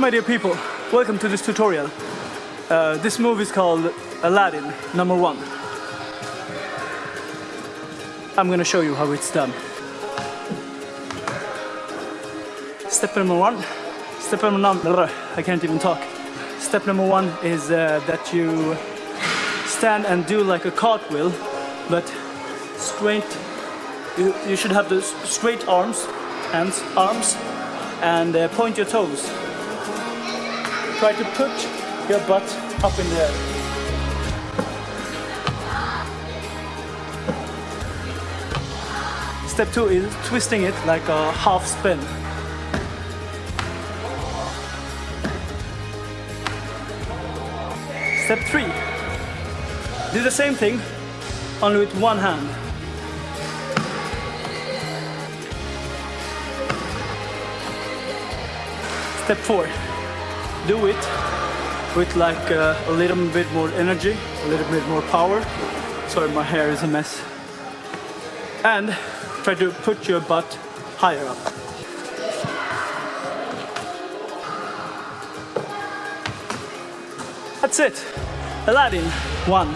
My dear people, welcome to this tutorial. Uh, this movie is called Aladdin, number one. I'm gonna show you how it's done. Step number one, step number one, I can't even talk. Step number one is uh, that you stand and do like a cartwheel, but straight, you, you should have the straight arms, hands, arms, and uh, point your toes. Try to put your butt up in the air. Step two is twisting it like a half spin. Step three, do the same thing, only with one hand. Step four, do it with like uh, a little bit more energy, a little bit more power. Sorry, my hair is a mess. And try to put your butt higher up. That's it. Aladdin, one.